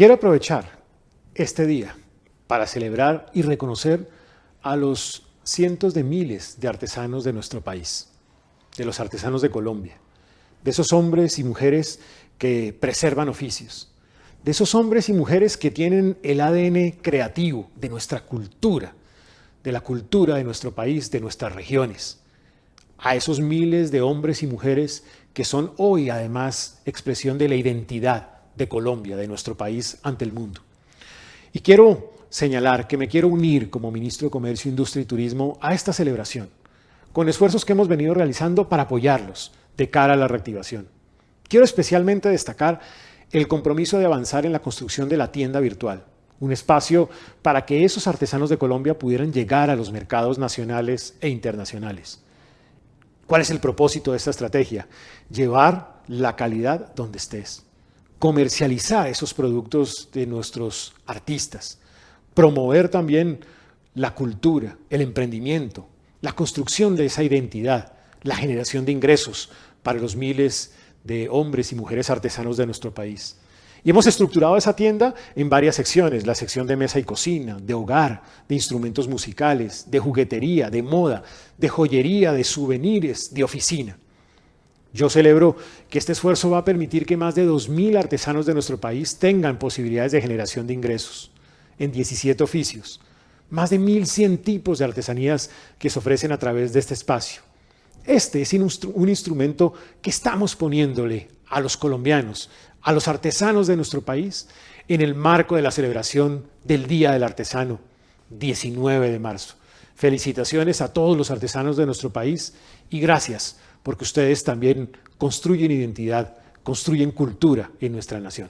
Quiero aprovechar este día para celebrar y reconocer a los cientos de miles de artesanos de nuestro país, de los artesanos de Colombia, de esos hombres y mujeres que preservan oficios, de esos hombres y mujeres que tienen el ADN creativo de nuestra cultura, de la cultura de nuestro país, de nuestras regiones, a esos miles de hombres y mujeres que son hoy además expresión de la identidad de Colombia, de nuestro país ante el mundo. Y quiero señalar que me quiero unir como Ministro de Comercio, Industria y Turismo a esta celebración, con esfuerzos que hemos venido realizando para apoyarlos de cara a la reactivación. Quiero especialmente destacar el compromiso de avanzar en la construcción de la tienda virtual, un espacio para que esos artesanos de Colombia pudieran llegar a los mercados nacionales e internacionales. ¿Cuál es el propósito de esta estrategia? Llevar la calidad donde estés, comercializar esos productos de nuestros artistas, promover también la cultura, el emprendimiento, la construcción de esa identidad, la generación de ingresos para los miles de hombres y mujeres artesanos de nuestro país. Y hemos estructurado esa tienda en varias secciones, la sección de mesa y cocina, de hogar, de instrumentos musicales, de juguetería, de moda, de joyería, de souvenirs, de oficina. Yo celebro que este esfuerzo va a permitir que más de 2.000 artesanos de nuestro país tengan posibilidades de generación de ingresos en 17 oficios, más de 1.100 tipos de artesanías que se ofrecen a través de este espacio. Este es un instrumento que estamos poniéndole a los colombianos, a los artesanos de nuestro país, en el marco de la celebración del Día del Artesano, 19 de marzo. Felicitaciones a todos los artesanos de nuestro país y gracias porque ustedes también construyen identidad, construyen cultura en nuestra nación.